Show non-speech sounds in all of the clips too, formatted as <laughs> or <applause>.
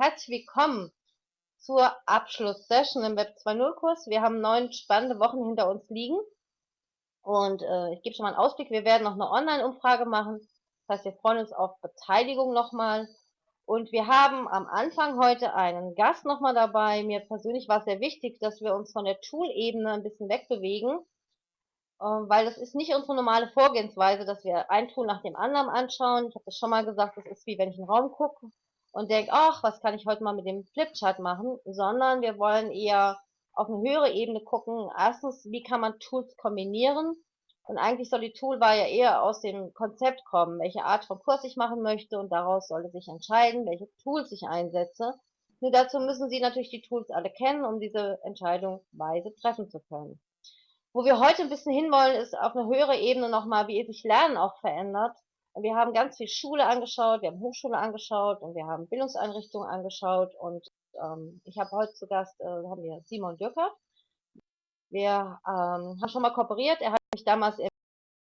Herzlich willkommen zur Abschlusssession im Web 2.0 Kurs. Wir haben neun spannende Wochen hinter uns liegen und äh, ich gebe schon mal einen Ausblick. Wir werden noch eine Online-Umfrage machen. Das heißt, wir freuen uns auf Beteiligung nochmal. Und wir haben am Anfang heute einen Gast nochmal dabei. Mir persönlich war es sehr wichtig, dass wir uns von der Tool-Ebene ein bisschen wegbewegen, äh, weil das ist nicht unsere normale Vorgehensweise, dass wir ein Tool nach dem anderen anschauen. Ich habe das schon mal gesagt, das ist wie wenn ich in den Raum gucke und denke, ach, was kann ich heute mal mit dem Flipchart machen, sondern wir wollen eher auf eine höhere Ebene gucken. Erstens, wie kann man Tools kombinieren? Und eigentlich soll die Toolwahl ja eher aus dem Konzept kommen, welche Art von Kurs ich machen möchte und daraus sollte sich entscheiden, welche Tools ich einsetze. Nur dazu müssen Sie natürlich die Tools alle kennen, um diese Entscheidung weise treffen zu können. Wo wir heute ein bisschen hinwollen, ist auf eine höhere Ebene nochmal, wie sich Lernen auch verändert. Wir haben ganz viel Schule angeschaut, wir haben Hochschule angeschaut und wir haben Bildungseinrichtungen angeschaut und ähm, ich habe heute zu Gast, äh, haben wir Simon Dürkert. Wir ähm, haben schon mal kooperiert, er hat mich damals im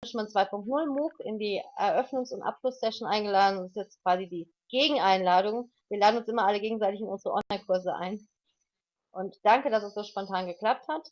Management 2.0 MOOC in die Eröffnungs- und Abschlusssession eingeladen. Das ist jetzt quasi die Gegeneinladung. Wir laden uns immer alle gegenseitig in unsere Online-Kurse ein. Und danke, dass es so spontan geklappt hat.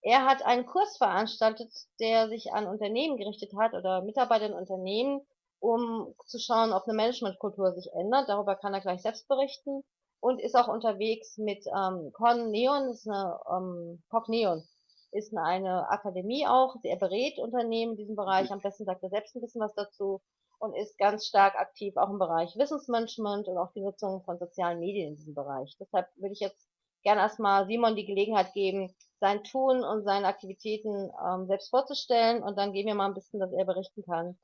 Er hat einen Kurs veranstaltet, der sich an Unternehmen gerichtet hat oder Mitarbeiter in Unternehmen, um zu schauen, ob eine Managementkultur sich ändert. Darüber kann er gleich selbst berichten und ist auch unterwegs mit ähm, Con ist eine ähm, Cogneon, ist eine Akademie auch. Er berät Unternehmen in diesem Bereich. Am besten sagt er selbst ein bisschen was dazu und ist ganz stark aktiv auch im Bereich Wissensmanagement und auch die Nutzung von sozialen Medien in diesem Bereich. Deshalb würde ich jetzt gerne erstmal Simon die Gelegenheit geben, sein Tun und seine Aktivitäten ähm, selbst vorzustellen und dann geben wir mal ein bisschen, dass er berichten kann,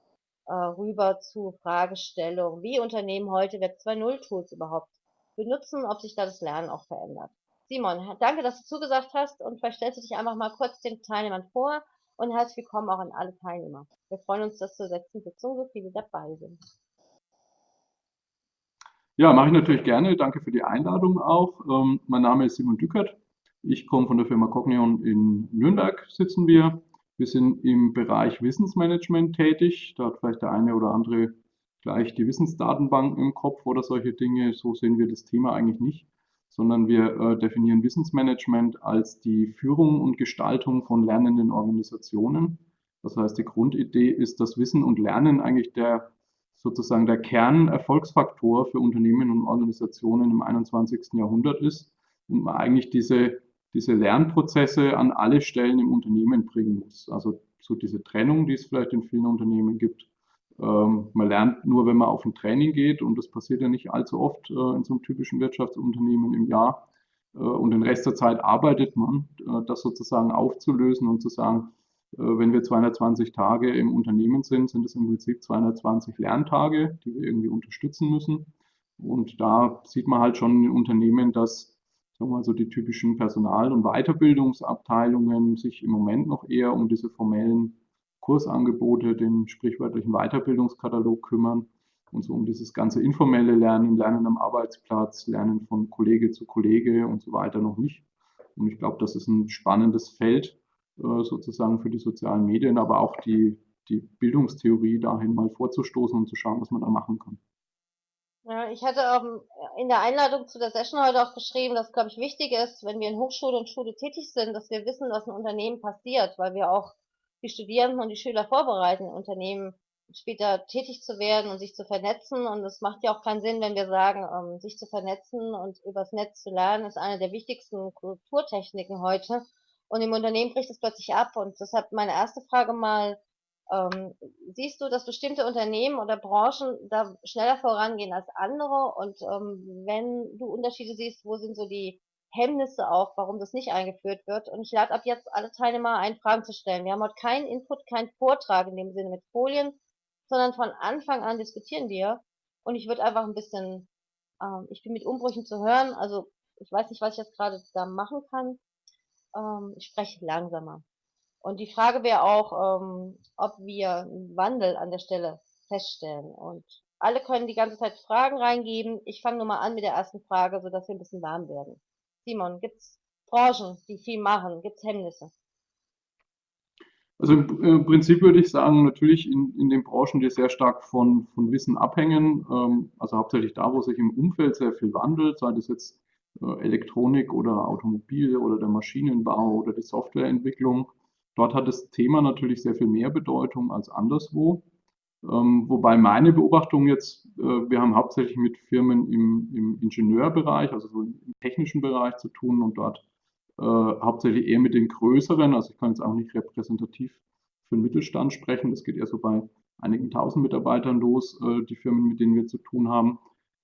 äh, rüber zu Fragestellungen, wie Unternehmen heute Web 2.0 Tools überhaupt benutzen, ob sich da das Lernen auch verändert. Simon, danke, dass du zugesagt hast und vielleicht stellst du dich einfach mal kurz den Teilnehmern vor und herzlich willkommen auch an alle Teilnehmer. Wir freuen uns, dass zur letzten Sitzung so viele dabei sind. Ja, mache ich natürlich gerne. Danke für die Einladung auch. Ähm, mein Name ist Simon Dückert. Ich komme von der Firma Cognion in Nürnberg, sitzen wir. Wir sind im Bereich Wissensmanagement tätig. Da hat vielleicht der eine oder andere gleich die Wissensdatenbank im Kopf oder solche Dinge. So sehen wir das Thema eigentlich nicht, sondern wir äh, definieren Wissensmanagement als die Führung und Gestaltung von lernenden Organisationen. Das heißt, die Grundidee ist, dass Wissen und Lernen eigentlich der sozusagen der Kernerfolgsfaktor für Unternehmen und Organisationen im 21. Jahrhundert ist und man eigentlich diese, diese Lernprozesse an alle Stellen im Unternehmen bringen muss. Also so diese Trennung, die es vielleicht in vielen Unternehmen gibt. Ähm, man lernt nur, wenn man auf ein Training geht und das passiert ja nicht allzu oft äh, in so einem typischen Wirtschaftsunternehmen im Jahr. Äh, und den Rest der Zeit arbeitet man, äh, das sozusagen aufzulösen und zu sagen, wenn wir 220 Tage im Unternehmen sind, sind es im Prinzip 220 Lerntage, die wir irgendwie unterstützen müssen. Und da sieht man halt schon in Unternehmen, dass sagen wir so die typischen Personal- und Weiterbildungsabteilungen sich im Moment noch eher um diese formellen Kursangebote, den sprichwörtlichen Weiterbildungskatalog kümmern und so um dieses ganze informelle Lernen, Lernen am Arbeitsplatz, Lernen von Kollege zu Kollege und so weiter noch nicht. Und ich glaube, das ist ein spannendes Feld, äh, sozusagen für die sozialen Medien, aber auch die, die Bildungstheorie dahin mal vorzustoßen und zu schauen, was man da machen kann. Ja, ich hatte auch in der Einladung zu der Session heute auch geschrieben, dass, glaube ich, wichtig ist, wenn wir in Hochschule und Schule tätig sind, dass wir wissen, was in Unternehmen passiert, weil wir auch die Studierenden und die Schüler vorbereiten, in Unternehmen später tätig zu werden und sich zu vernetzen. Und es macht ja auch keinen Sinn, wenn wir sagen, ähm, sich zu vernetzen und übers Netz zu lernen, ist eine der wichtigsten Kulturtechniken heute. Und im Unternehmen bricht es plötzlich ab. Und deshalb meine erste Frage mal, ähm, siehst du, dass bestimmte Unternehmen oder Branchen da schneller vorangehen als andere? Und ähm, wenn du Unterschiede siehst, wo sind so die Hemmnisse auch, warum das nicht eingeführt wird? Und ich lade ab jetzt alle Teilnehmer ein, Fragen zu stellen. Wir haben heute keinen Input, keinen Vortrag in dem Sinne mit Folien, sondern von Anfang an diskutieren wir. Und ich würde einfach ein bisschen, ähm, ich bin mit Umbrüchen zu hören, also ich weiß nicht, was ich jetzt gerade da machen kann ähm, ich spreche langsamer. Und die Frage wäre auch, ähm, ob wir einen Wandel an der Stelle feststellen. Und alle können die ganze Zeit Fragen reingeben. Ich fange nur mal an mit der ersten Frage, sodass wir ein bisschen warm werden. Simon, gibt es Branchen, die viel machen? Gibt es Hemmnisse? Also im Prinzip würde ich sagen, natürlich in, in den Branchen, die sehr stark von, von Wissen abhängen, ähm, also hauptsächlich da, wo sich im Umfeld sehr viel wandelt, sei das jetzt äh, Elektronik oder Automobil oder der Maschinenbau oder die Softwareentwicklung. Dort hat das Thema natürlich sehr viel mehr Bedeutung als anderswo. Ähm, wobei meine Beobachtung jetzt, äh, wir haben hauptsächlich mit Firmen im, im Ingenieurbereich, also so im technischen Bereich zu tun und dort äh, hauptsächlich eher mit den größeren, also ich kann jetzt auch nicht repräsentativ für den Mittelstand sprechen, das geht eher so bei einigen tausend Mitarbeitern los, äh, die Firmen, mit denen wir zu tun haben.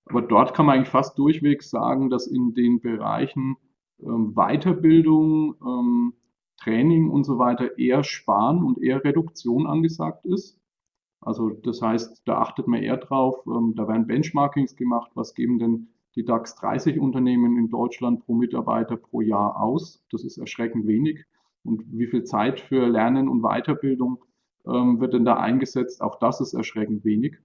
Aber dort kann man eigentlich fast durchwegs sagen, dass in den Bereichen ähm, Weiterbildung, ähm, Training und so weiter eher Sparen und eher Reduktion angesagt ist. Also das heißt, da achtet man eher drauf, ähm, da werden Benchmarkings gemacht, was geben denn die DAX 30 Unternehmen in Deutschland pro Mitarbeiter pro Jahr aus. Das ist erschreckend wenig. Und wie viel Zeit für Lernen und Weiterbildung ähm, wird denn da eingesetzt? Auch das ist erschreckend wenig.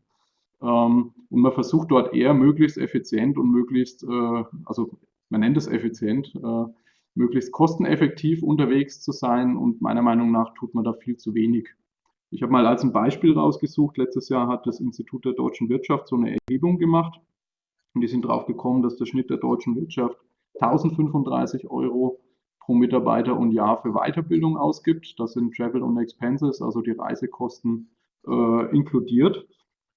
Ähm, und man versucht dort eher möglichst effizient und möglichst, äh, also man nennt es effizient, äh, möglichst kosteneffektiv unterwegs zu sein. Und meiner Meinung nach tut man da viel zu wenig. Ich habe mal als ein Beispiel rausgesucht, letztes Jahr hat das Institut der deutschen Wirtschaft so eine Erhebung gemacht und die sind drauf gekommen, dass der Schnitt der deutschen Wirtschaft 1035 Euro pro Mitarbeiter und Jahr für Weiterbildung ausgibt. Das sind Travel und Expenses, also die Reisekosten äh, inkludiert.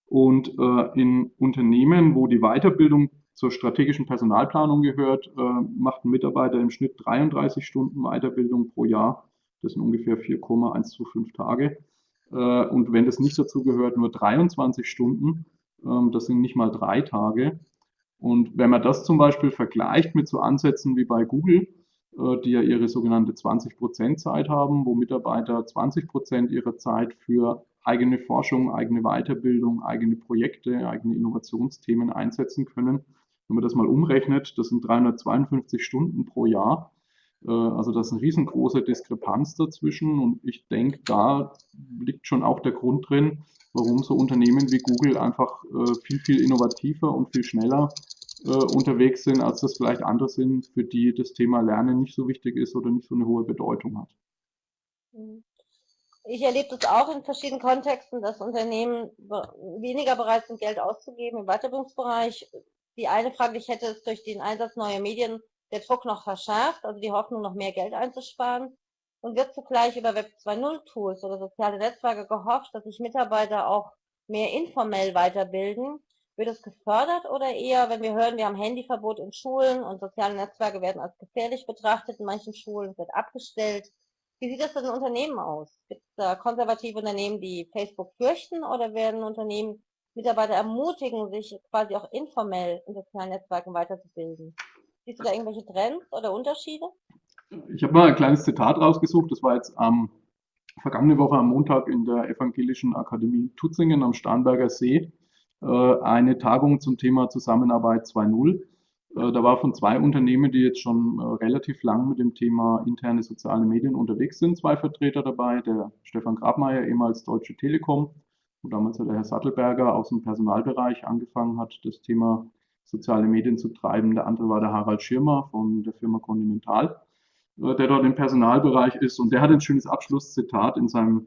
Und äh, in Unternehmen, wo die Weiterbildung zur strategischen Personalplanung gehört, äh, macht ein Mitarbeiter im Schnitt 33 Stunden Weiterbildung pro Jahr. Das sind ungefähr 4,125 Tage. Äh, und wenn das nicht dazu gehört, nur 23 Stunden. Ähm, das sind nicht mal drei Tage. Und wenn man das zum Beispiel vergleicht mit so Ansätzen wie bei Google, äh, die ja ihre sogenannte 20% Zeit haben, wo Mitarbeiter 20% ihrer Zeit für eigene Forschung, eigene Weiterbildung, eigene Projekte, eigene Innovationsthemen einsetzen können. Wenn man das mal umrechnet, das sind 352 Stunden pro Jahr. Äh, also das ist eine riesengroße Diskrepanz dazwischen und ich denke, da liegt schon auch der Grund drin, warum so Unternehmen wie Google einfach äh, viel, viel innovativer und viel schneller äh, unterwegs sind, als das vielleicht andere sind, für die das Thema Lernen nicht so wichtig ist oder nicht so eine hohe Bedeutung hat. Mhm. Ich erlebe das auch in verschiedenen Kontexten, dass Unternehmen weniger bereit sind, Geld auszugeben im Weiterbildungsbereich. Die eine Frage, ich hätte, ist durch den Einsatz neuer Medien der Druck noch verschärft, also die Hoffnung, noch mehr Geld einzusparen. Und wird zugleich über Web 2.0 Tools oder soziale Netzwerke gehofft, dass sich Mitarbeiter auch mehr informell weiterbilden wird es gefördert oder eher, wenn wir hören, wir haben Handyverbot in Schulen und soziale Netzwerke werden als gefährlich betrachtet in manchen Schulen, wird abgestellt. Wie sieht das denn in Unternehmen aus? Gibt es da konservative Unternehmen, die Facebook fürchten oder werden Unternehmen Mitarbeiter ermutigen, sich quasi auch informell in sozialen Netzwerken weiterzubilden? Siehst du da irgendwelche Trends oder Unterschiede? Ich habe mal ein kleines Zitat rausgesucht. Das war jetzt am vergangene Woche am Montag in der Evangelischen Akademie Tutzingen am Starnberger See. Äh, eine Tagung zum Thema Zusammenarbeit 2.0. Äh, da war von zwei Unternehmen, die jetzt schon äh, relativ lang mit dem Thema interne soziale Medien unterwegs sind, zwei Vertreter dabei. Der Stefan Grabmeier, ehemals Deutsche Telekom, wo damals der Herr Sattelberger aus dem Personalbereich angefangen hat, das Thema soziale Medien zu treiben. Der andere war der Harald Schirmer von der Firma Continental, der dort im Personalbereich ist. Und der hat ein schönes Abschlusszitat in, seinem,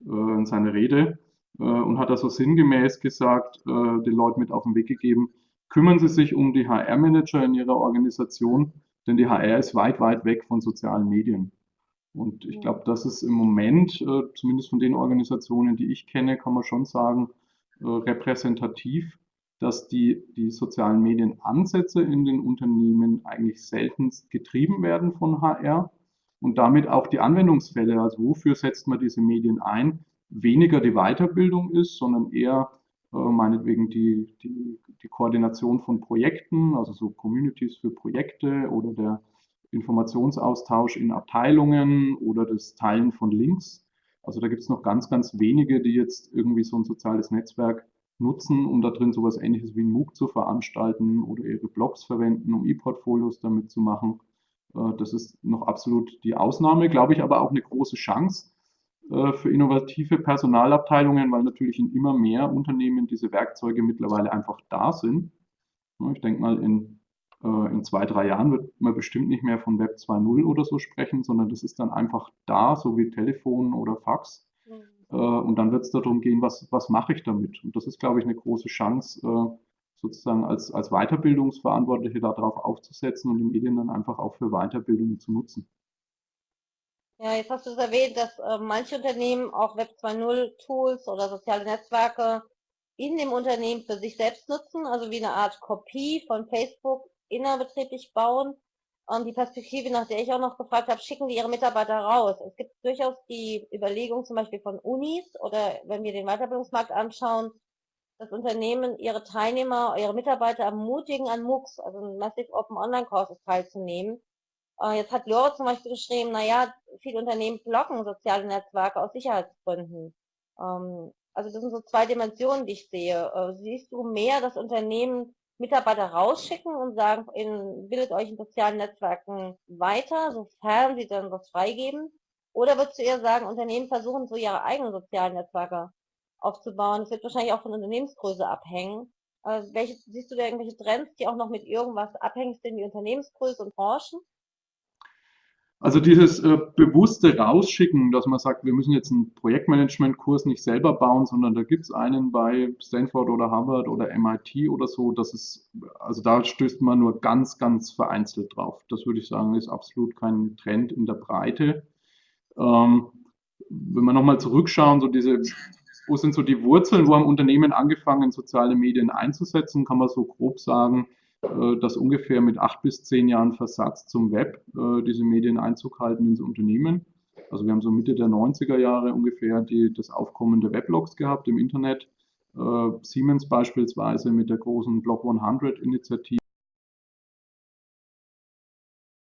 in seiner Rede äh, und hat da so sinngemäß gesagt, äh, den Leuten mit auf den Weg gegeben, kümmern Sie sich um die HR-Manager in Ihrer Organisation, denn die HR ist weit, weit weg von sozialen Medien. Und ich glaube, das ist im Moment, äh, zumindest von den Organisationen, die ich kenne, kann man schon sagen, repräsentativ, dass die, die sozialen Medienansätze in den Unternehmen eigentlich seltenst getrieben werden von HR und damit auch die Anwendungsfälle, also wofür setzt man diese Medien ein, weniger die Weiterbildung ist, sondern eher äh, meinetwegen die, die, die Koordination von Projekten, also so Communities für Projekte oder der Informationsaustausch in Abteilungen oder das Teilen von Links. Also da gibt es noch ganz, ganz wenige, die jetzt irgendwie so ein soziales Netzwerk nutzen, um da drin sowas ähnliches wie ein MOOC zu veranstalten oder ihre Blogs verwenden, um E-Portfolios damit zu machen. Äh, das ist noch absolut die Ausnahme, glaube ich, aber auch eine große Chance, äh, für innovative Personalabteilungen, weil natürlich in immer mehr Unternehmen diese Werkzeuge mittlerweile einfach da sind. Ich denke mal, in, in zwei, drei Jahren wird man bestimmt nicht mehr von Web 2.0 oder so sprechen, sondern das ist dann einfach da, so wie Telefon oder Fax. Mhm. Äh, und dann wird es darum gehen, was, was mache ich damit? Und das ist, glaube ich, eine große Chance, äh, sozusagen als, als Weiterbildungsverantwortliche darauf aufzusetzen und die Medien dann einfach auch für Weiterbildung zu nutzen. Ja, jetzt hast du es erwähnt, dass äh, manche Unternehmen auch Web 2.0 Tools oder soziale Netzwerke in dem Unternehmen für sich selbst nutzen, also wie eine Art Kopie von Facebook innerbetrieblich bauen. Und die Perspektive, nach der ich auch noch gefragt habe, schicken die ihre Mitarbeiter raus. Es gibt durchaus die Überlegung zum Beispiel von Unis oder wenn wir den Weiterbildungsmarkt anschauen, dass Unternehmen ihre Teilnehmer, ihre Mitarbeiter ermutigen, an MOOCs, also Massive Open Online Courses teilzunehmen. Äh, jetzt hat Lore zum Beispiel geschrieben, naja, viele Unternehmen blocken soziale Netzwerke aus Sicherheitsgründen. Ähm, also das sind so zwei Dimensionen, die ich sehe. Äh, siehst du mehr, dass Unternehmen Mitarbeiter rausschicken und sagen, in, bildet euch in sozialen Netzwerken weiter, sofern sie dann was freigeben? Oder würdest du eher sagen, Unternehmen versuchen so ihre eigenen sozialen Netzwerke aufzubauen? Es wird wahrscheinlich auch von Unternehmensgröße abhängen. Also welche, siehst du da irgendwelche Trends, die auch noch mit irgendwas abhängig sind, wie Unternehmensgröße und Branchen? Also dieses äh, bewusste Rausschicken, dass man sagt, wir müssen jetzt einen Projektmanagement-Kurs nicht selber bauen, sondern da gibt es einen bei Stanford oder Harvard oder MIT oder so, das ist, also da stößt man nur ganz, ganz vereinzelt drauf. Das würde ich sagen, ist absolut kein Trend in der Breite. Ähm, wenn wir nochmal zurückschauen, so diese, wo sind so die Wurzeln, wo haben Unternehmen angefangen, soziale Medien einzusetzen, kann man so grob sagen, dass ungefähr mit acht bis zehn Jahren Versatz zum Web äh, diese Medien Einzug halten ins Unternehmen. Also wir haben so Mitte der 90er Jahre ungefähr die, das Aufkommen der Weblogs gehabt im Internet. Äh, Siemens beispielsweise mit der großen Blog 100 Initiative.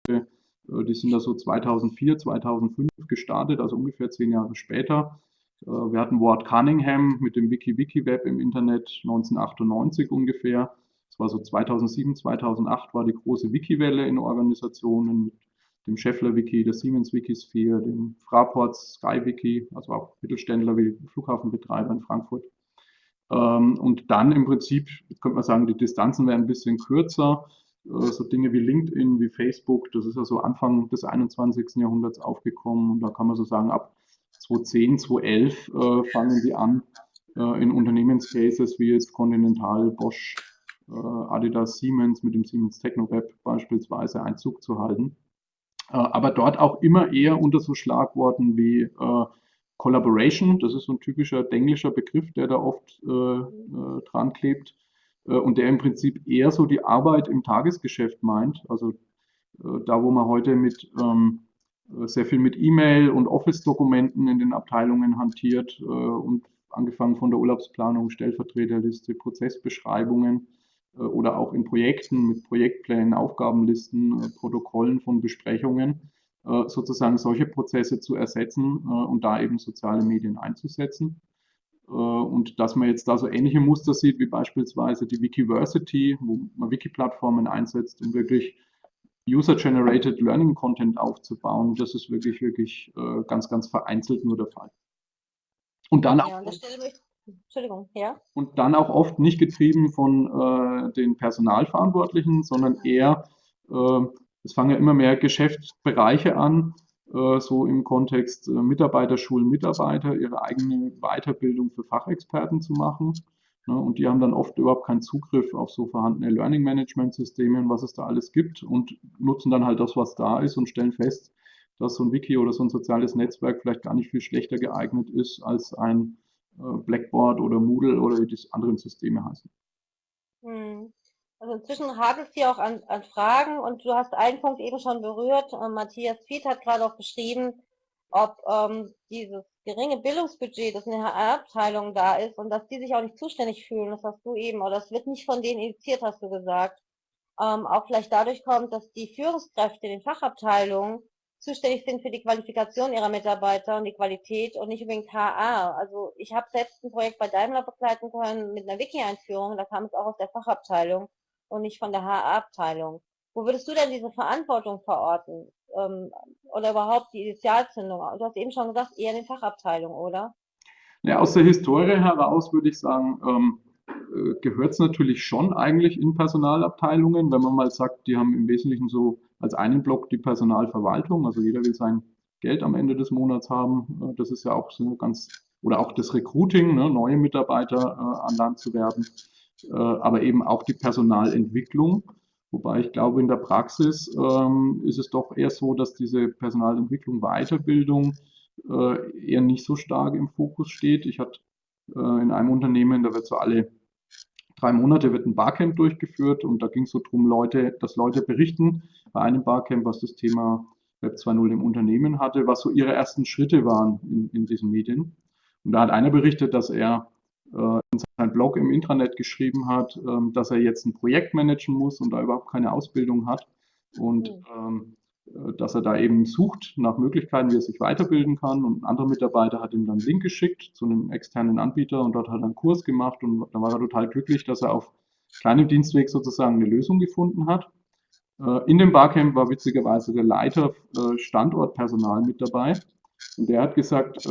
Die sind da so 2004, 2005 gestartet, also ungefähr zehn Jahre später. Wir hatten Ward Cunningham mit dem WikiWiki-Web im Internet 1998 ungefähr war so 2007, 2008 war die große Wiki-Welle in Organisationen mit dem Scheffler-Wiki, der Siemens-Wikisphere, dem Fraport Sky-Wiki, also auch Mittelständler wie Flughafenbetreiber in Frankfurt. Ähm, und dann im Prinzip, jetzt könnte man sagen, die Distanzen werden ein bisschen kürzer. Äh, so Dinge wie LinkedIn, wie Facebook, das ist ja so Anfang des 21. Jahrhunderts aufgekommen. Und da kann man so sagen, ab 2010, 2011 äh, fangen die an, äh, in Unternehmenscases wie jetzt Continental, Bosch, Adidas Siemens mit dem Siemens TechnoWeb beispielsweise Einzug zu halten. Äh, aber dort auch immer eher unter so Schlagworten wie äh, Collaboration, das ist so ein typischer englischer Begriff, der da oft dran klebt und der im Prinzip eher so die Arbeit im Tagesgeschäft meint. Also da, wo man heute mit ähm, sehr viel mit E-Mail und Office-Dokumenten in den Abteilungen hantiert und angefangen von der Urlaubsplanung, Stellvertreterliste, Prozessbeschreibungen, äh, oder auch in Projekten mit Projektplänen, Aufgabenlisten, äh, Protokollen von Besprechungen, äh, sozusagen solche Prozesse zu ersetzen und da eben soziale Medien einzusetzen. Und dass man jetzt da so ähnliche Muster sieht, wie beispielsweise die Wikiversity, wo man Wiki-Plattformen einsetzt, um wirklich User-Generated Learning Content aufzubauen, das ist wirklich, wirklich ganz, ganz vereinzelt nur der Fall. Und dann auch. Ja, Entschuldigung, ja. Und dann auch oft nicht getrieben von äh, den Personalverantwortlichen, sondern eher, äh, es fangen ja immer mehr Geschäftsbereiche an, äh, so im Kontext äh, Mitarbeiter, ihre eigene Weiterbildung für Fachexperten zu machen. Ne, und die haben dann oft überhaupt keinen Zugriff auf so vorhandene Learning Management Systeme und was es da alles gibt und nutzen dann halt das, was da ist und stellen fest, dass so ein Wiki oder so ein soziales Netzwerk vielleicht gar nicht viel schlechter geeignet ist als ein Blackboard oder Moodle oder wie die anderen Systeme heißen. Hm. Also inzwischen hakt es hier auch an, an, Fragen und du hast einen Punkt eben schon berührt. Äh, Matthias Fied hat gerade auch beschrieben, ob ähm, dieses geringe Bildungsbudget, das in der HR-Abteilung da ist und dass die sich auch nicht zuständig fühlen, das hast du eben, oder das wird nicht von denen initiiert, hast du gesagt, ähm, auch vielleicht dadurch kommt, dass die Führungskräfte in den Fachabteilungen zuständig sind für die Qualifikation ihrer Mitarbeiter und die Qualität und nicht unbedingt HR. Also ich habe selbst ein Projekt bei Daimler begleiten können mit einer Wiki-Einführung, da kam es auch aus der Fachabteilung und nicht von der HR-Abteilung. Wo würdest du denn diese Verantwortung verorten? Ähm, oder überhaupt die Initialzündung? Du hast eben schon gesagt, eher in den Fachabteilungen, oder? Ja, aus der Historie heraus würde ich sagen, ähm, äh, gehört es natürlich schon eigentlich in Personalabteilungen, wenn man mal sagt, die haben im Wesentlichen so als einen Block die Personalverwaltung, also jeder will sein Geld am Ende des Monats haben. Äh, das ist ja auch so ganz, oder auch das Recruiting, ne, neue Mitarbeiter äh, an Land zu werden, äh, aber eben auch die Personalentwicklung. Wobei ich glaube, in der Praxis ähm, ist es doch eher so, dass diese Personalentwicklung, Weiterbildung äh, eher nicht so stark im Fokus steht. Ich hatte äh, in einem Unternehmen, da wird so alle drei Monate wird ein Barcamp durchgeführt und da ging es so darum, Leute, dass Leute berichten bei einem Barcamp, was das Thema Web 2.0 im Unternehmen hatte, was so ihre ersten Schritte waren in, in diesen Medien. Und da hat einer berichtet, dass er äh, in seinem Blog im Intranet geschrieben hat, ähm, dass er jetzt ein Projekt managen muss und da überhaupt keine Ausbildung hat und mhm. ähm, äh, dass er da eben sucht nach Möglichkeiten, wie er sich weiterbilden kann. Und ein anderer Mitarbeiter hat ihm dann einen Link geschickt zu einem externen Anbieter und dort hat er einen Kurs gemacht und da war er total glücklich, dass er auf kleinem Dienstweg sozusagen eine Lösung gefunden hat. Äh, in dem Barcamp war witzigerweise der Leiter äh, Standortpersonal mit dabei und der hat gesagt,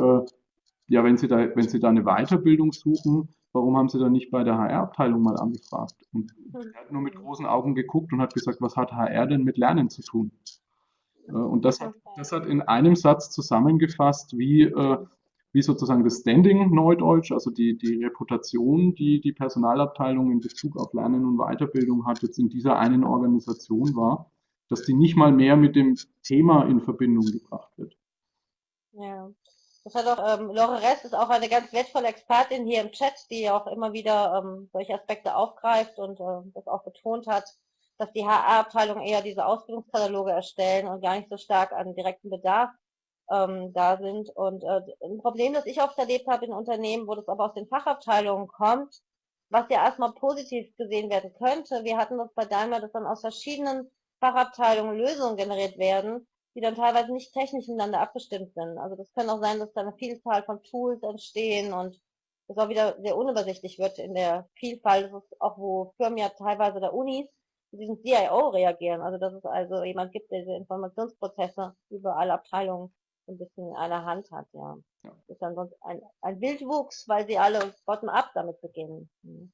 ja, wenn Sie da, wenn Sie da eine Weiterbildung suchen, warum haben Sie da nicht bei der HR-Abteilung mal angefragt? Und er hat nur mit großen Augen geguckt und hat gesagt, was hat HR denn mit Lernen zu tun? Äh, und das hat, das hat in einem Satz zusammengefasst, wie, äh, wie sozusagen das Standing Neudeutsch, also die, die Reputation, die die Personalabteilung in Bezug auf Lernen und Weiterbildung hat, jetzt in dieser einen Organisation war, dass die nicht mal mehr mit dem Thema in Verbindung gebracht wird. Ja, das hat auch, ähm, Lore Rest ist auch eine ganz wertvolle Expertin hier im Chat, die auch immer wieder ähm, solche Aspekte aufgreift und äh, das auch betont hat, dass die HR-Abteilung eher diese Ausbildungskataloge erstellen und gar nicht so stark an direkten Bedarf ähm, da sind. Und äh, ein Problem, das ich oft erlebt habe in Unternehmen, wo das aber aus den Fachabteilungen kommt, was ja erstmal positiv gesehen werden könnte. Wir hatten das bei Daimler, dass dann aus verschiedenen Fachabteilungen Lösungen generiert werden, die dann teilweise nicht technisch miteinander abgestimmt sind. Also das kann auch sein, dass da eine Vielzahl von Tools entstehen und das auch wieder sehr unübersichtlich wird in der Vielfalt. Das ist auch, wo Firmen ja teilweise der Unis diesen CIO reagieren. Also dass es also jemand gibt, der diese Informationsprozesse über alle Abteilungen ein bisschen in einer Hand hat, ja. ja. Das ist dann sonst ein, ein Wildwuchs, weil sie alle bottom-up damit beginnen. Hm.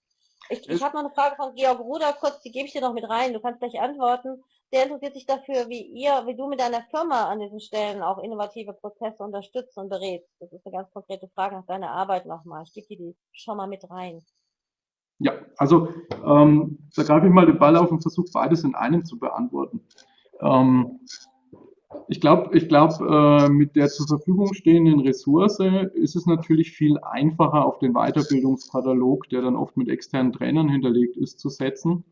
Ich, ich habe noch eine Frage von Georg Ruder, kurz, die gebe ich dir noch mit rein. Du kannst gleich antworten. Der interessiert sich dafür, wie ihr, wie du mit deiner Firma an diesen Stellen auch innovative Prozesse unterstützt und berätst. Das ist eine ganz konkrete Frage nach deiner Arbeit nochmal. Ich gebe dir die schon mal mit rein. Ja, also ähm, da greife ich mal den Ball auf und versuche beides in einem zu beantworten. Ähm, ich glaube, ich glaub, äh, mit der zur Verfügung stehenden Ressource ist es natürlich viel einfacher, auf den Weiterbildungskatalog, der dann oft mit externen Trainern hinterlegt ist, zu setzen,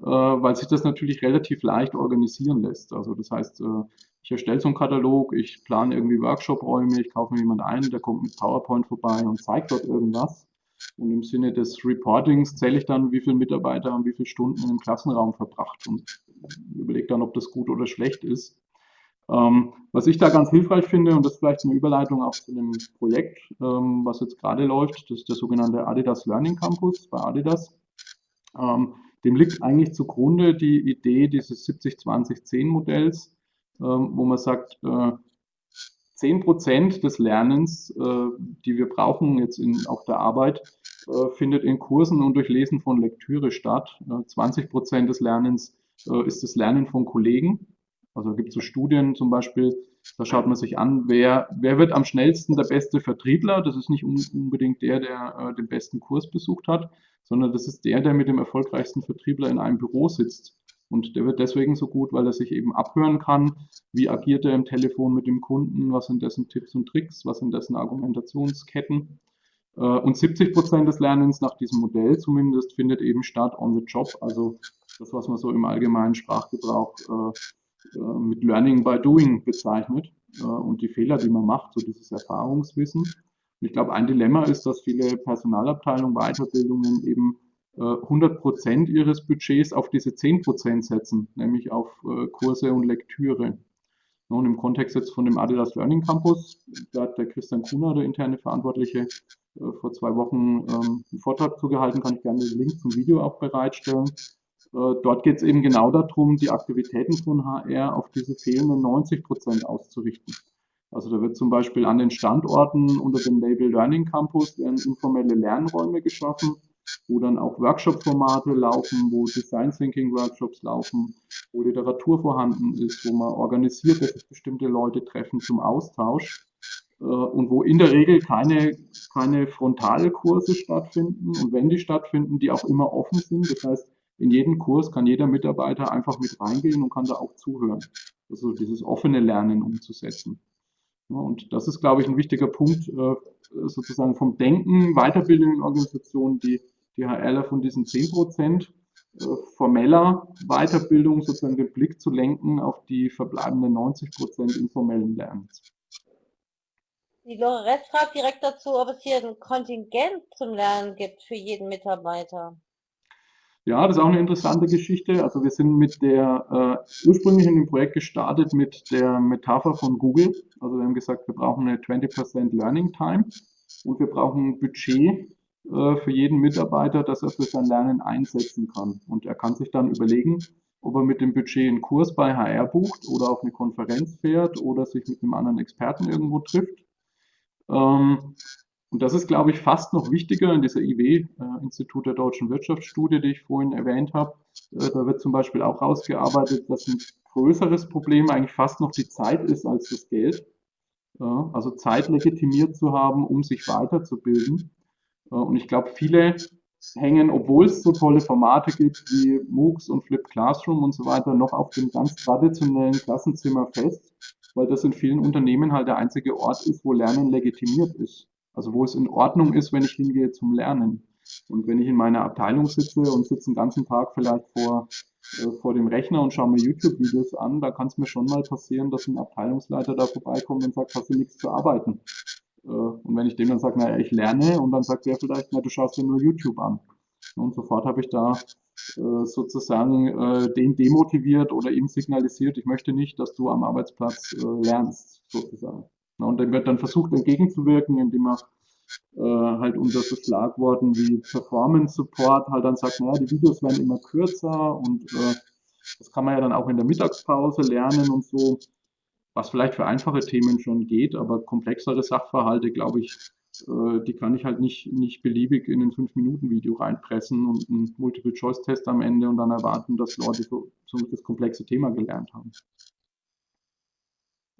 äh, weil sich das natürlich relativ leicht organisieren lässt. Also das heißt, äh, ich erstelle so einen Katalog, ich plane irgendwie Workshop-Räume, ich kaufe mir jemanden ein, der kommt mit PowerPoint vorbei und zeigt dort irgendwas. Und im Sinne des Reportings zähle ich dann, wie viele Mitarbeiter haben wie viele Stunden im Klassenraum verbracht und überlege dann, ob das gut oder schlecht ist. Ähm, was ich da ganz hilfreich finde, und das ist vielleicht eine Überleitung auch zu einem Projekt, ähm, was jetzt gerade läuft, das ist der sogenannte Adidas Learning Campus bei Adidas. Ähm, dem liegt eigentlich zugrunde die Idee dieses 70-20-10-Modells, ähm, wo man sagt, äh, 10 Prozent des Lernens, äh, die wir brauchen jetzt in, auf der Arbeit, äh, findet in Kursen und durch Lesen von Lektüre statt. Äh, 20 Prozent des Lernens äh, ist das Lernen von Kollegen. Also gibt es so Studien zum Beispiel, da schaut man sich an, wer, wer wird am schnellsten der beste Vertriebler. Das ist nicht unbedingt der, der äh, den besten Kurs besucht hat, sondern das ist der, der mit dem erfolgreichsten Vertriebler in einem Büro sitzt. Und der wird deswegen so gut, weil er sich eben abhören kann, wie agiert er im Telefon mit dem Kunden, was sind dessen Tipps und Tricks, was sind dessen Argumentationsketten. Äh, und 70 Prozent des Lernens nach diesem Modell zumindest findet eben statt on the job, also das, was man so im allgemeinen Sprachgebrauch äh, mit Learning by Doing bezeichnet und die Fehler, die man macht, so dieses Erfahrungswissen. Und ich glaube, ein Dilemma ist, dass viele Personalabteilungen, Weiterbildungen eben 100 Prozent ihres Budgets auf diese 10 Prozent setzen, nämlich auf äh, Kurse und Lektüre. Und im Kontext jetzt von dem Adidas Learning Campus, da hat der Christian Kuhner, der interne Verantwortliche, äh, vor zwei Wochen ähm, einen Vortrag zugehalten, kann ich gerne den Link zum Video auch bereitstellen. Äh, dort geht es eben genau darum, die Aktivitäten von HR auf diese fehlenden 90 Prozent auszurichten. Also da wird zum Beispiel an den Standorten unter dem Label Learning Campus werden informelle Lernräume geschaffen, wo dann auch Workshop-Formate laufen, wo Design Thinking Workshops laufen, wo Literatur vorhanden ist, wo man organisiert, dass sich bestimmte Leute treffen zum Austausch äh, und wo in der Regel keine, keine Frontalkurse stattfinden und wenn die stattfinden, die auch immer offen sind. Das heißt, in jedem Kurs kann jeder Mitarbeiter einfach mit reingehen und kann da auch zuhören. Also dieses offene Lernen umzusetzen. Ja, und das ist, glaube ich, ein wichtiger Punkt, äh, sozusagen vom Denken, Weiterbildung in Organisationen, die, HRler von diesen 10 Prozent äh, formeller Weiterbildung sozusagen den Blick zu lenken auf die verbleibenden 90 Prozent informellen Lernens. Die Lorette fragt direkt dazu, ob es hier ein Kontingent zum Lernen gibt für jeden Mitarbeiter. Ja, das ist auch eine interessante Geschichte. Also wir sind mit der, äh, ursprünglich in dem Projekt gestartet mit der Metapher von Google. Also wir haben gesagt, wir brauchen eine 20% Learning Time und wir brauchen ein Budget äh, für jeden Mitarbeiter, das er für sein Lernen einsetzen kann. Und er kann sich dann überlegen, ob er mit dem Budget einen Kurs bei HR bucht oder auf eine Konferenz fährt oder sich mit einem anderen Experten irgendwo trifft. Ähm, und das ist, glaube ich, fast noch wichtiger in dieser IW, äh, Institut der deutschen Wirtschaftsstudie, die ich vorhin erwähnt habe. Äh, da wird zum Beispiel auch rausgearbeitet, dass ein größeres Problem eigentlich fast noch die Zeit ist als das Geld. Ja, also Zeit legitimiert zu haben, um sich weiterzubilden. Äh, und ich glaube, viele hängen, obwohl es so tolle Formate gibt wie MOOCs und Flip Classroom und so weiter, noch auf dem ganz traditionellen Klassenzimmer fest, weil das in vielen Unternehmen halt der einzige Ort ist, wo Lernen legitimiert ist. Also wo es in Ordnung ist, wenn ich hingehe zum Lernen. Und wenn ich in meiner Abteilung sitze und sitze den ganzen Tag vielleicht vor, äh, vor dem Rechner und schaue mir YouTube-Videos an, da kann es mir schon mal passieren, dass ein Abteilungsleiter da vorbeikommt und sagt, hast du nichts zu arbeiten? Äh, und wenn ich dem dann sage, naja, ich lerne, und dann sagt er vielleicht, na, du schaust dir nur YouTube an. Und sofort habe ich da äh, sozusagen äh, den demotiviert oder ihm signalisiert, ich möchte nicht, dass du am Arbeitsplatz äh, lernst, sozusagen. Und dem wird dann versucht entgegenzuwirken, indem er äh, halt unter so Schlagworten wie Performance Support halt dann sagt, naja, die Videos werden immer kürzer und äh, das kann man ja dann auch in der Mittagspause lernen und so, was vielleicht für einfache Themen schon geht, aber komplexere Sachverhalte, glaube ich, äh, die kann ich halt nicht, nicht beliebig in ein 5-Minuten-Video reinpressen und einen Multiple-Choice-Test am Ende und dann erwarten, dass Leute so, so das komplexe Thema gelernt haben.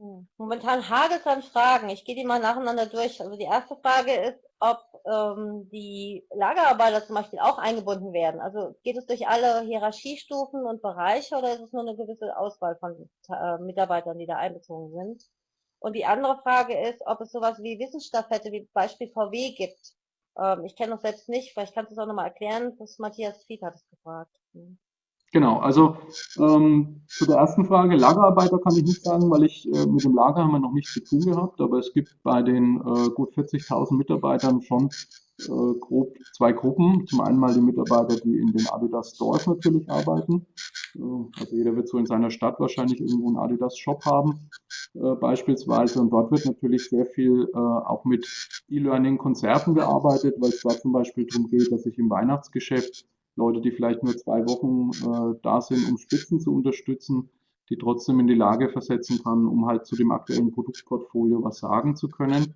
Hm. Momentan hagelt es an Fragen. Ich gehe die mal nacheinander durch. Also die erste Frage ist, ob ähm, die Lagerarbeiter zum Beispiel auch eingebunden werden. Also geht es durch alle Hierarchiestufen und Bereiche oder ist es nur eine gewisse Auswahl von äh, Mitarbeitern, die da einbezogen sind? Und die andere Frage ist, ob es sowas wie Wissensstaffette, wie Beispiel VW gibt. Ähm, ich kenne das selbst nicht, vielleicht kannst du es auch nochmal erklären. Das Matthias Fried hat es gefragt. Hm. Genau, also ähm, zu der ersten Frage, Lagerarbeiter kann ich nicht sagen, weil ich äh, mit dem Lager haben wir noch nichts zu tun gehabt, aber es gibt bei den äh, gut 40.000 Mitarbeitern schon äh, grob zwei Gruppen. Zum einen mal die Mitarbeiter, die in den Adidas Stores natürlich arbeiten. Äh, also jeder wird so in seiner Stadt wahrscheinlich irgendwo einen Adidas Shop haben äh, beispielsweise und dort wird natürlich sehr viel äh, auch mit E-Learning-Konzerten gearbeitet, weil es da zum Beispiel darum geht, dass ich im Weihnachtsgeschäft Leute, die vielleicht nur zwei Wochen äh, da sind, um Spitzen zu unterstützen, die trotzdem in die Lage versetzen kann, um halt zu dem aktuellen Produktportfolio was sagen zu können.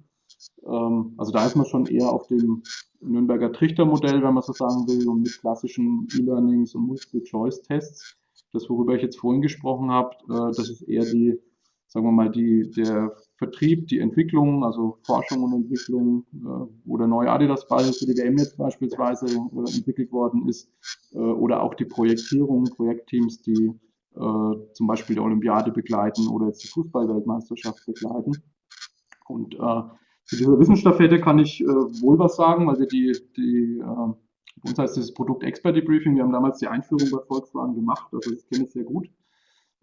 Ähm, also da ist man schon eher auf dem Nürnberger Trichtermodell, wenn man so sagen will, und mit klassischen E-Learnings und Multiple-Choice-Tests. Das, worüber ich jetzt vorhin gesprochen habe, äh, das ist eher die, sagen wir mal, die, der Vertrieb, die Entwicklung, also Forschung und Entwicklung, äh, wo der neue Adidas-Ball für die WM jetzt beispielsweise äh, entwickelt worden ist, äh, oder auch die Projektierung, Projektteams, die äh, zum Beispiel die Olympiade begleiten oder jetzt die Fußball-Weltmeisterschaft begleiten. Und äh, zu dieser Wissensstaffette kann ich äh, wohl was sagen, weil wir die, die uns heißt dieses Produkt Expert Debriefing, wir haben damals die Einführung bei Volkswagen gemacht, also das kenne ich sehr gut.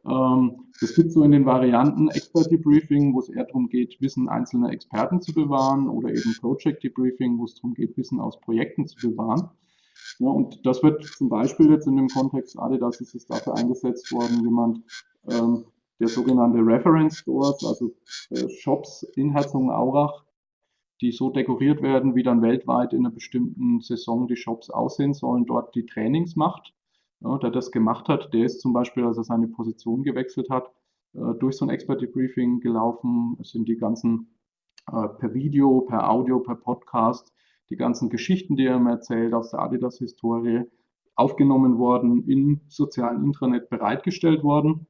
Ähm, es gibt so in den Varianten Expert Debriefing, wo es eher darum geht, Wissen einzelner Experten zu bewahren oder eben Project Debriefing, wo es darum geht, Wissen aus Projekten zu bewahren. Ja, und das wird zum Beispiel jetzt in dem Kontext Adidas ist es dafür eingesetzt worden, jemand, ähm, der sogenannte Reference Stores, also äh, Shops in Herzogenaurach, die so dekoriert werden, wie dann weltweit in einer bestimmten Saison die Shops aussehen sollen, dort die Trainings macht ja, der das gemacht hat, der ist zum Beispiel, als er seine Position gewechselt hat, äh, durch so ein Expert Debriefing gelaufen. Es sind die ganzen äh, per Video, per Audio, per Podcast, die ganzen Geschichten, die er mir erzählt aus der Adidas-Historie, aufgenommen worden, in sozialen Intranet bereitgestellt worden.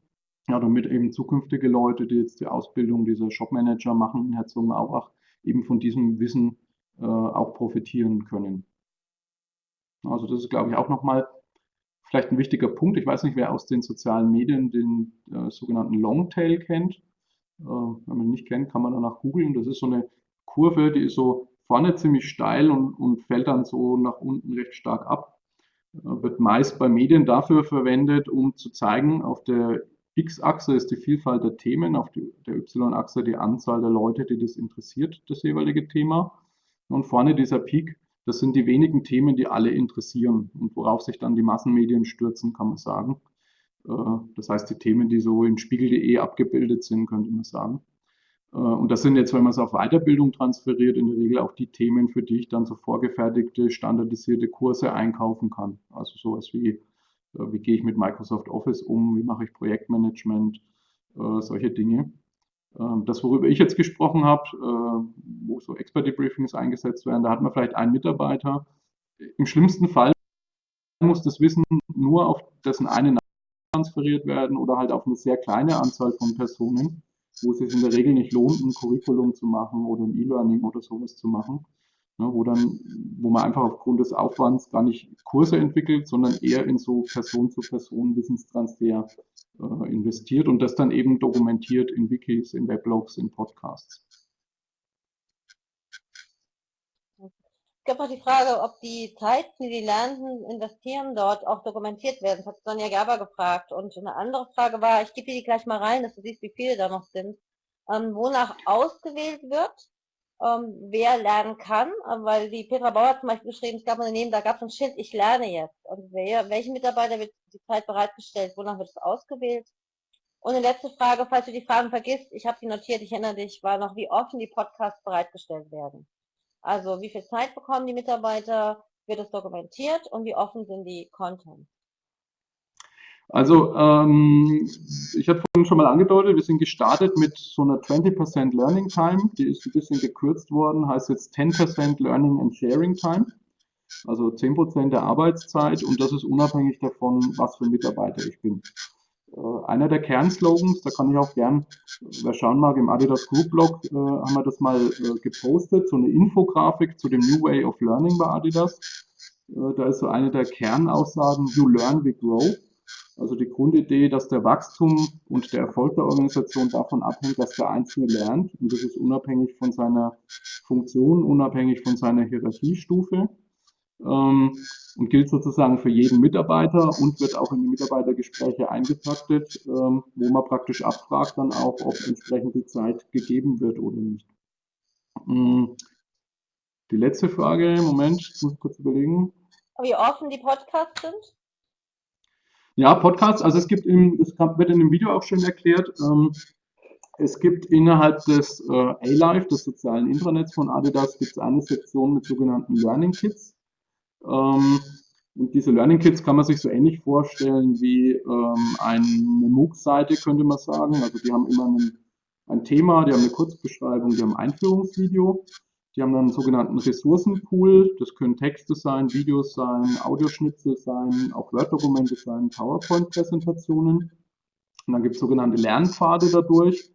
Ja, damit eben zukünftige Leute, die jetzt die Ausbildung dieser Shopmanager machen in Herzogenaurach, eben von diesem Wissen äh, auch profitieren können. Also das ist, glaube ich, auch nochmal vielleicht ein wichtiger Punkt. Ich weiß nicht, wer aus den sozialen Medien den äh, sogenannten Longtail kennt. Äh, wenn man ihn nicht kennt, kann man danach googeln. Das ist so eine Kurve, die ist so vorne ziemlich steil und, und fällt dann so nach unten recht stark ab. Äh, wird meist bei Medien dafür verwendet, um zu zeigen, auf der X-Achse ist die Vielfalt der Themen, auf die, der Y-Achse die Anzahl der Leute, die das interessiert, das jeweilige Thema. Und vorne dieser Peak, das sind die wenigen Themen, die alle interessieren und worauf sich dann die Massenmedien stürzen, kann man sagen. Äh, das heißt, die Themen, die so in spiegel.de abgebildet sind, könnte man sagen. Äh, und das sind jetzt, wenn man es auf Weiterbildung transferiert, in der Regel auch die Themen, für die ich dann so vorgefertigte, standardisierte Kurse einkaufen kann. Also sowas wie, äh, wie gehe ich mit Microsoft Office um, wie mache ich Projektmanagement, solche Dinge. Ähm, das, worüber ich jetzt gesprochen habe, wo so Expert-Debriefings eingesetzt werden, da hat man vielleicht einen Mitarbeiter. Im schlimmsten Fall muss das Wissen nur auf dessen eine transferiert werden oder halt auf eine sehr kleine Anzahl von Personen wo es sich in der Regel nicht lohnt, ein Curriculum zu machen oder ein E-Learning oder sowas zu machen, wo dann, wo man einfach aufgrund des Aufwands gar nicht Kurse entwickelt, sondern eher in so Person-zu-Person-Wissenstransfer äh, investiert und das dann eben dokumentiert in Wikis, in Weblogs, in Podcasts. Es gab auch die Frage, ob die Zeit, die die Lernenden investieren, dort auch dokumentiert werden. Das hat Sonja Gerber gefragt. Und eine andere Frage war, ich gebe dir die gleich mal rein, dass du siehst, wie viele da noch sind, ähm, wonach ausgewählt wird, ähm, wer lernen kann. Äh, weil die Petra Bauer zum Beispiel geschrieben, es gab ein Unternehmen, da gab es ein Schild, ich lerne jetzt. Und wer, welchen Mitarbeiter wird die Zeit bereitgestellt, wonach wird es ausgewählt? Und eine letzte Frage, falls du die Fragen vergisst, ich habe die notiert, ich erinnere dich, war noch, wie offen die Podcasts bereitgestellt werden. Also wie viel Zeit bekommen die Mitarbeiter, wird es dokumentiert und wie offen sind die Content? Also ähm, ich hatte vorhin schon mal angedeutet, wir sind gestartet mit so einer 20% Learning Time, die ist ein bisschen gekürzt worden, heißt jetzt 10% Learning and Sharing Time, also 10% der Arbeitszeit und das ist unabhängig davon, was für Mitarbeiter ich bin. Äh, einer der Kernslogans, da kann ich auch gern, wer schauen mag, im Adidas Group Blog äh, haben wir das mal äh, gepostet, so eine Infografik zu dem New Way of Learning bei Adidas. Äh, da ist so eine der Kernaussagen, you learn, we grow. Also die Grundidee, dass der Wachstum und der Erfolg der Organisation davon abhängt, dass der Einzelne lernt. Und das ist unabhängig von seiner Funktion, unabhängig von seiner Hierarchiestufe ähm, und gilt sozusagen für jeden Mitarbeiter und wird auch in die Mitarbeitergespräche eingetaktet, ähm, wo man praktisch abfragt dann auch, ob entsprechend die Zeit gegeben wird oder nicht. Ähm, die letzte Frage, Moment, ich muss kurz überlegen. Wie offen die Podcasts sind? Ja, Podcasts, also es gibt, im, es wird in dem Video auch schon erklärt, ähm, es gibt innerhalb des äh, A-Live, des sozialen Intranets von Adidas, gibt es eine Sektion mit sogenannten Learning Kits. Ähm, und diese Learning Kits kann man sich so ähnlich vorstellen wie ähm, eine MOOC-Seite, könnte man sagen. Also die haben immer ein, ein Thema, die haben eine Kurzbeschreibung, die haben ein Einführungsvideo. Die haben dann einen sogenannten Ressourcenpool. Das können Texte sein, Videos sein, Audioschnitzel sein, auch Word-Dokumente sein, PowerPoint-Präsentationen. Und dann gibt es sogenannte Lernpfade dadurch.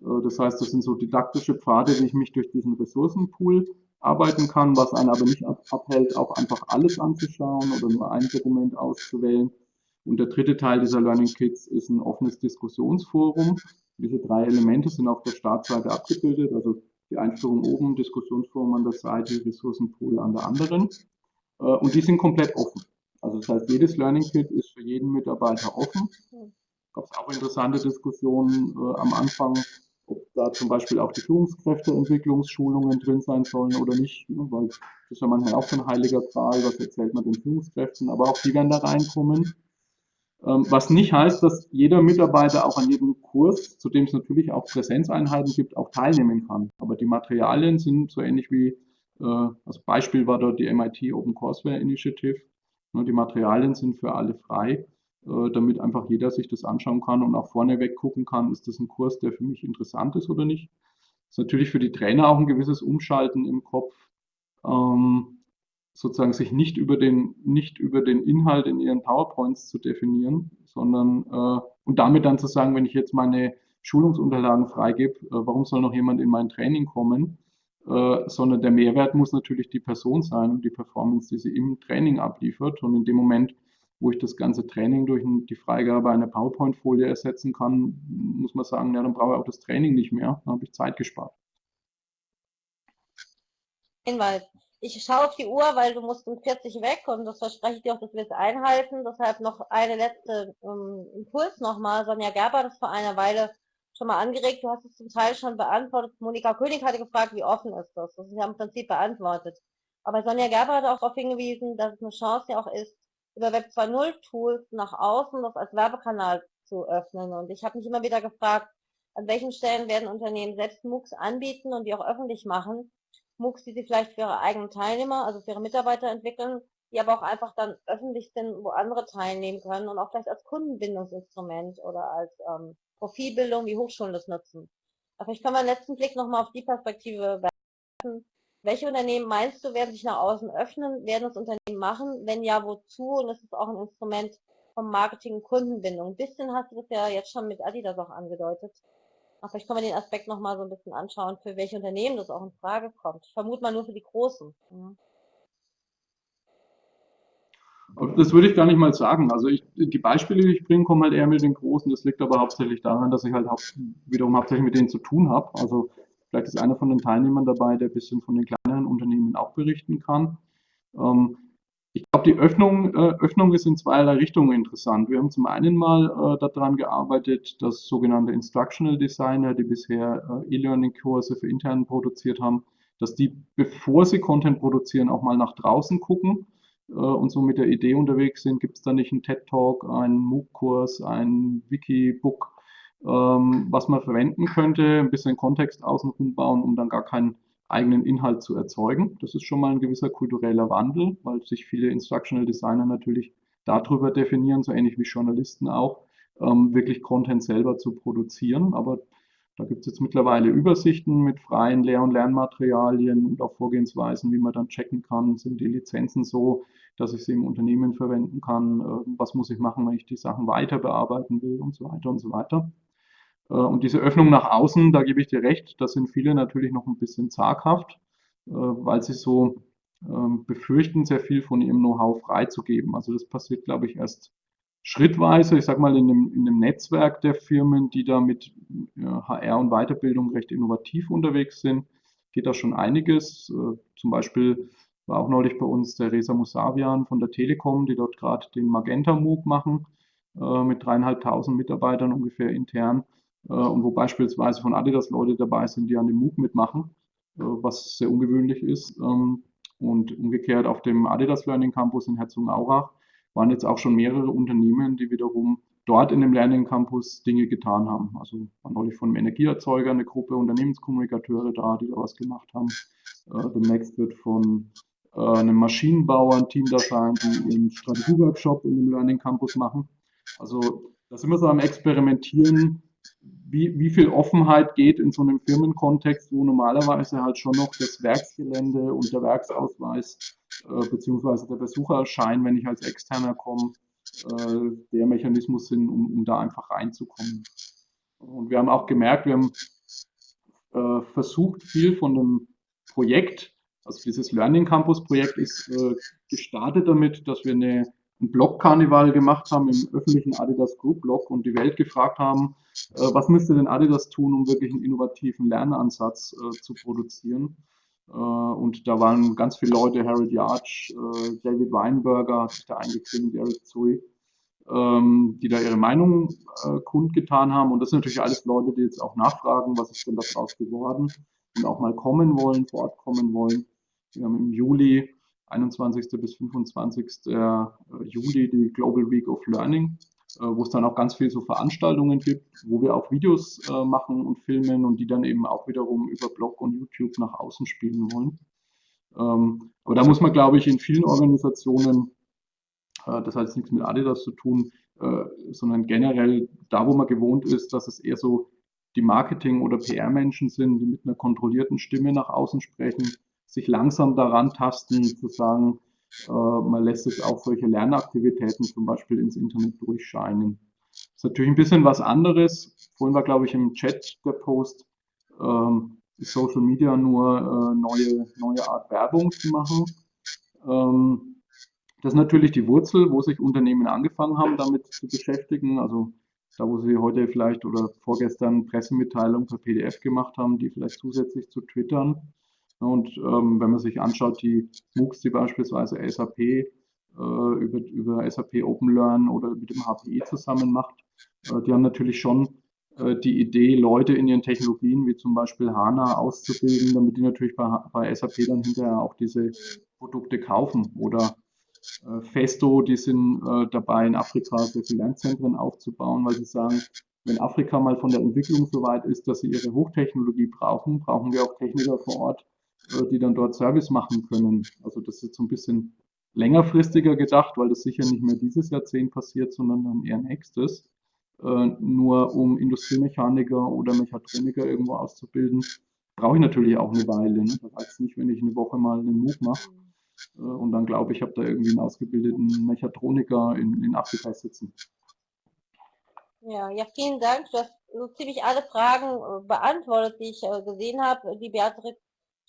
Äh, das heißt, das sind so didaktische Pfade, wie ich mich durch diesen Ressourcenpool arbeiten kann, was einen aber nicht abhält, auch einfach alles anzuschauen oder nur ein Dokument auszuwählen. Und der dritte Teil dieser Learning Kits ist ein offenes Diskussionsforum. Diese drei Elemente sind auf der Startseite abgebildet, also die Einführung oben, Diskussionsforum an der Seite, Ressourcenpool an der anderen. Äh, und die sind komplett offen. Also das heißt, jedes Learning Kit ist für jeden Mitarbeiter offen. Gab es auch interessante Diskussionen äh, am Anfang, ob da zum Beispiel auch die Führungskräfteentwicklungsschulungen drin sein sollen oder nicht, ne, weil das ist ja manchmal auch so ein heiliger Zahl, was erzählt man den Führungskräften, aber auch die werden da reinkommen. Ähm, was nicht heißt, dass jeder Mitarbeiter auch an jedem Kurs, zu dem es natürlich auch Präsenzeinheiten gibt, auch teilnehmen kann. Aber die Materialien sind so ähnlich wie, äh, als Beispiel war dort die MIT Open Courseware Initiative. Ne, die Materialien sind für alle frei. Äh, damit einfach jeder sich das anschauen kann und auch vorneweg gucken kann, ist das ein Kurs, der für mich interessant ist oder nicht. Das ist natürlich für die Trainer auch ein gewisses Umschalten im Kopf. ähm, sozusagen sich nicht über den, nicht über den Inhalt in ihren PowerPoints zu definieren, sondern äh, und damit dann zu sagen, wenn ich jetzt meine Schulungsunterlagen freigebe, äh, warum soll noch jemand in mein Training kommen? Äh, sondern der Mehrwert muss natürlich die Person sein und die Performance, die sie im Training abliefert. Und in dem Moment, wo ich das ganze Training durch die Freigabe einer PowerPoint-Folie ersetzen kann, muss man sagen, ja, dann brauche ich auch das Training nicht mehr, dann habe ich Zeit gespart. Hinweis. Ich schaue auf die Uhr, weil du musst um 40 weg und das verspreche ich dir auch, dass wir es einhalten. Deshalb noch eine letzte ähm, Impuls nochmal. Sonja Gerber hat es vor einer Weile schon mal angeregt. Du hast es zum Teil schon beantwortet. Monika König hatte gefragt, wie offen ist das? Das ist ja im Prinzip beantwortet. Aber Sonja Gerber hat auch darauf hingewiesen, dass es eine Chance ja auch ist, über Web 2.0 Tools nach außen das als Werbekanal zu öffnen. Und ich habe mich immer wieder gefragt, an welchen Stellen werden Unternehmen selbst MOOCs anbieten und die auch öffentlich machen, MOOCs, die sie vielleicht für ihre eigenen Teilnehmer, also für ihre Mitarbeiter entwickeln, die aber auch einfach dann öffentlich sind, wo andere teilnehmen können und auch vielleicht als Kundenbindungsinstrument oder als ähm, Profilbildung, wie Hochschulen das nutzen. Aber ich kann meinen letzten Blick nochmal auf die Perspektive werfen. Welche Unternehmen meinst du, werden sich nach außen öffnen, werden das Unternehmen machen? Wenn ja, wozu? Und ist es auch ein Instrument vom Marketing und Kundenbindung. Ein bisschen hast du das ja jetzt schon mit Adidas auch angedeutet. Aber vielleicht können wir den Aspekt nochmal so ein bisschen anschauen, für welche Unternehmen das auch in Frage kommt. Ich vermute mal nur für die Großen. Mhm. Das würde ich gar nicht mal sagen. Also ich, die Beispiele, die ich bringe, kommen halt eher mit den Großen. Das liegt aber hauptsächlich daran, dass ich halt wiederum hauptsächlich mit denen zu tun habe. Also vielleicht ist einer von den Teilnehmern dabei, der ein bisschen von den kleineren Unternehmen auch berichten kann. Ähm, ich glaube, die Öffnung, äh, Öffnung ist in zweierlei Richtungen interessant. Wir haben zum einen mal äh, daran gearbeitet, dass sogenannte Instructional Designer, die bisher äh, E-Learning-Kurse für intern produziert haben, dass die, bevor sie Content produzieren, auch mal nach draußen gucken äh, und so mit der Idee unterwegs sind, gibt es da nicht einen TED-Talk, einen MOOC-Kurs, ein Wiki-Book, ähm, was man verwenden könnte, ein bisschen Kontext außenrum bauen, um dann gar keinen eigenen Inhalt zu erzeugen. Das ist schon mal ein gewisser kultureller Wandel, weil sich viele Instructional Designer natürlich darüber definieren, so ähnlich wie Journalisten auch, ähm, wirklich Content selber zu produzieren. Aber da gibt es jetzt mittlerweile Übersichten mit freien Lehr- und Lernmaterialien und auch Vorgehensweisen, wie man dann checken kann, sind die Lizenzen so, dass ich sie im Unternehmen verwenden kann, äh, was muss ich machen, wenn ich die Sachen weiter bearbeiten will und so weiter und so weiter. Äh, und diese Öffnung nach außen, da gebe ich dir recht, da sind viele natürlich noch ein bisschen zaghaft, äh, weil sie so ähm, befürchten, sehr viel von ihrem Know-how freizugeben. Also das passiert, glaube ich, erst schrittweise, ich sage mal, in einem, in einem Netzwerk der Firmen, die da mit HR und Weiterbildung recht innovativ unterwegs sind, geht da schon einiges. Äh, zum Beispiel war auch neulich bei uns der Reza Musavian von der Telekom, die dort gerade den Magenta MOOC machen, mit dreieinhalbtausend Mitarbeitern ungefähr intern. Äh, und wo beispielsweise von Adidas Leute dabei sind, die an dem MOOC mitmachen, äh, was sehr ungewöhnlich ist. Ähm, und umgekehrt auf dem Adidas Learning Campus in Herzogenaurach waren jetzt auch schon mehrere Unternehmen, die wiederum dort in dem Learning Campus Dinge getan haben. Also war neulich von einem Energieerzeuger eine Gruppe Unternehmenskommunikateure da, die da was gemacht haben. Äh, demnächst wird von einem Maschinenbauer ein Team da sein, die ihren Strategieworkshop in dem Learning Campus machen. Also da sind wir so am Experimentieren, wie, wie viel Offenheit geht in so einem Firmenkontext, wo normalerweise halt schon noch das Werksgelände und der Werksausweis äh, beziehungsweise der Besucherschein, wenn ich als Externer komme, äh, der Mechanismus sind, um, um da einfach reinzukommen. Und wir haben auch gemerkt, wir haben äh, versucht, viel von dem Projekt, also dieses Learning Campus Projekt ist äh, gestartet damit, dass wir eine ein Blog-Karneval gemacht haben im öffentlichen Adidas Group Blog und die Welt gefragt haben, äh, was müsste denn Adidas tun, um wirklich einen innovativen Lernansatz äh, zu produzieren. Äh, und da waren ganz viele Leute, Harold Yarch, äh, David Weinberger hat sich da eingeklinkt, Eric Zui, ähm, die da ihre Meinung äh, kundgetan haben. Und das sind natürlich alles Leute, die jetzt auch nachfragen, was ist denn daraus geworden und auch mal kommen wollen, vor Ort kommen wollen. Wir haben im Juli 21. bis 25. Äh, Juli die Global Week of Learning, äh, wo es dann auch ganz viel so Veranstaltungen gibt, wo wir auch Videos äh, machen und filmen und die dann eben auch wiederum über Blog und YouTube nach außen spielen wollen. Ähm, aber da muss man, glaube ich, in vielen Organisationen, das hat jetzt nichts mit Adidas zu tun, sondern generell da, wo man gewohnt ist, dass es eher so die Marketing- oder PR-Menschen sind, die mit einer kontrollierten Stimme nach außen sprechen, sich langsam daran tasten, zu sagen, äh, man lässt jetzt auch solche Lernaktivitäten zum Beispiel ins Internet durchscheinen. Das ist natürlich ein bisschen was anderes. Vorhin war, glaube ich, im Chat der Post, ähm, Social Media nur äh, neue, neue Art Werbung zu machen. Ähm, das ist natürlich die Wurzel, wo sich Unternehmen angefangen haben, damit zu beschäftigen. Also da, wo sie heute vielleicht oder vorgestern Pressemitteilungen per PDF gemacht haben, die vielleicht zusätzlich zu twittern. Und ähm, wenn man sich anschaut, die MOOCs, die beispielsweise SAP äh, über, über SAP Open Learn oder mit dem HPI zusammen macht, äh, die haben natürlich schon äh, die Idee, Leute in ihren Technologien wie zum Beispiel HANA auszubilden, damit die natürlich bei, bei SAP dann hinterher auch diese Produkte kaufen. Oder äh, Festo, die sind äh, dabei, in Afrika Lernzentren aufzubauen, weil sie sagen, wenn Afrika mal von der Entwicklung so weit ist, dass sie ihre Hochtechnologie brauchen, brauchen wir auch Techniker vor Ort, die dann dort Service machen können. Also das ist so ein bisschen längerfristiger gedacht, weil das sicher nicht mehr dieses Jahrzehnt passiert, sondern dann eher nächstes. Äh, nur um Industriemechaniker oder Mechatroniker irgendwo auszubilden, brauche ich natürlich auch eine Weile. Ne? Das heißt nicht, wenn ich eine Woche mal einen MOOC mache äh, und dann glaube ich, habe da irgendwie einen ausgebildeten Mechatroniker in, in Afrika sitzen. Ja, ja, vielen Dank. Du hast so ziemlich alle Fragen beantwortet, die ich gesehen habe. Die Beatrix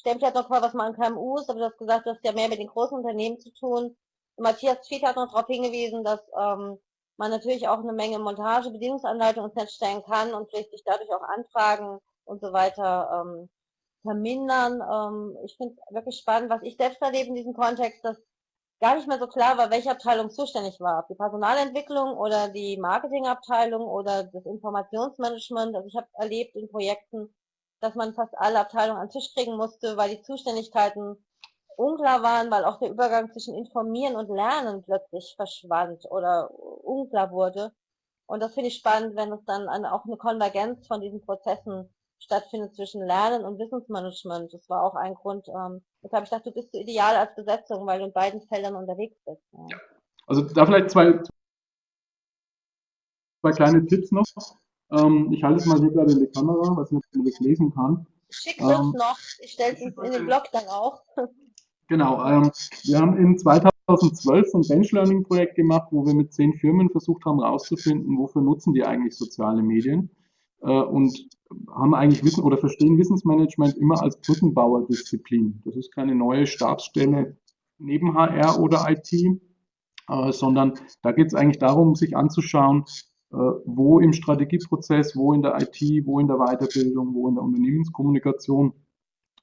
stellt vielleicht noch mal was mal an KMUs, aber du hast gesagt, du hast ja mehr mit den großen Unternehmen zu tun. Matthias Fied hat noch darauf hingewiesen, dass ähm, man natürlich auch eine Menge Montage, Bedienungsanleitung ins Netz stellen kann und vielleicht sich dadurch auch Anfragen und so weiter ähm, vermindern. Ähm, ich finde es wirklich spannend, was ich selbst erlebe in diesem Kontext, dass gar nicht mehr so klar war, welche Abteilung zuständig war. Die Personalentwicklung oder die Marketingabteilung oder das Informationsmanagement. Also ich habe erlebt in Projekten, dass man fast alle Abteilungen an den Tisch kriegen musste, weil die Zuständigkeiten unklar waren, weil auch der Übergang zwischen Informieren und Lernen plötzlich verschwand oder unklar wurde. Und das finde ich spannend, wenn es dann auch eine Konvergenz von diesen Prozessen stattfindet zwischen Lernen und Wissensmanagement. Das war auch ein Grund, ähm, weshalb ich dachte, du bist ideal als Besetzung, weil du in beiden Feldern unterwegs bist. Ja. Also da vielleicht zwei, zwei kleine Tipps noch. Ähm, ich halte es mal hier gerade in die Kamera, was ich man das lesen kann. Schick es ähm, noch, ich stelle es in den Blog dann auch. Genau, ähm, wir haben in 2012 so ein Bench Learning Projekt gemacht, wo wir mit zehn Firmen versucht haben herauszufinden, wofür nutzen die eigentlich soziale Medien äh, und haben eigentlich Wissen oder verstehen Wissensmanagement immer als Brückenbauerdisziplin. Das ist keine neue Stabsstelle neben HR oder IT, äh, sondern da geht es eigentlich darum, sich anzuschauen, wo im Strategieprozess, wo in der IT, wo in der Weiterbildung, wo in der Unternehmenskommunikation,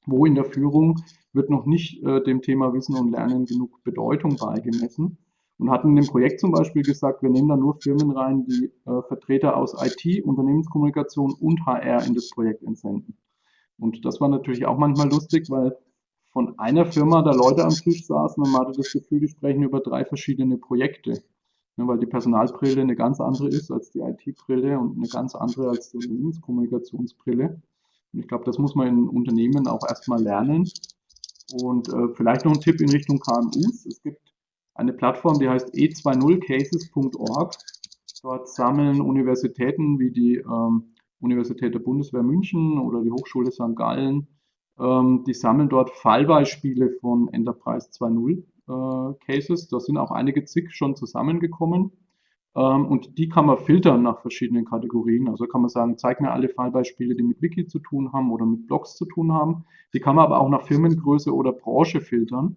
wo in der Führung wird noch nicht äh, dem Thema Wissen und Lernen genug Bedeutung beigemessen und hatten in dem Projekt zum Beispiel gesagt, wir nehmen da nur Firmen rein, die äh, Vertreter aus IT, Unternehmenskommunikation und HR in das Projekt entsenden. Und das war natürlich auch manchmal lustig, weil von einer Firma da Leute am Tisch saßen und man hatte das Gefühl, die sprechen über drei verschiedene Projekte. Ja, weil die Personalbrille eine ganz andere ist als die IT-Brille und eine ganz andere als die Unternehmenskommunikationsbrille. Und ich glaube, das muss man in Unternehmen auch erstmal lernen. Und äh, vielleicht noch ein Tipp in Richtung KMUs. Es gibt eine Plattform, die heißt e20cases.org. Dort sammeln Universitäten wie die ähm, Universität der Bundeswehr München oder die Hochschule St. Gallen, ähm, die sammeln dort Fallbeispiele von Enterprise 2.0 äh, Cases. Da sind auch einige zig schon zusammengekommen. Ähm, und die kann man filtern nach verschiedenen Kategorien. Also kann man sagen, zeig mir alle Fallbeispiele, die mit Wiki zu tun haben oder mit Blogs zu tun haben. Die kann man aber auch nach Firmengröße oder Branche filtern.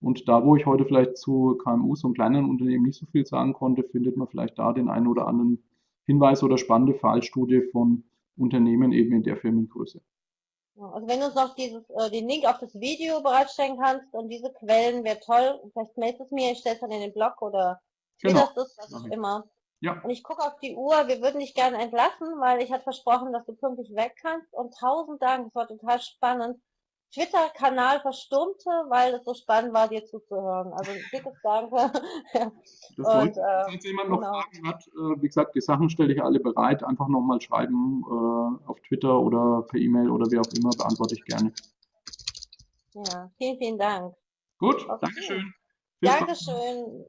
Und da, wo ich heute vielleicht zu KMUs und kleinen Unternehmen nicht so viel sagen konnte, findet man vielleicht da den einen oder anderen Hinweis oder spannende Fallstudie von Unternehmen eben in der Firmengröße. Also wenn du uns noch dieses, äh, den Link auf das Video bereitstellen kannst und diese Quellen wäre toll, vielleicht meldest es mir, ich stelle es dann in den Blog oder genau. das, was auch immer. Ja. Und ich gucke auf die Uhr, wir würden dich gerne entlassen, weil ich hatte versprochen, dass du pünktlich weg kannst. Und tausend Dank, das war total spannend. Twitter-Kanal verstummte, weil es so spannend war, dir zuzuhören. Also dickes Danke. <laughs> Und, äh, Falls jemand noch genau. Fragen hat, äh, wie gesagt, die Sachen stelle ich alle bereit. Einfach nochmal schreiben äh, auf Twitter oder per E-Mail oder wie auch immer, beantworte ich gerne. Ja, vielen, vielen Dank. Gut, okay. Dankeschön. Dankeschön.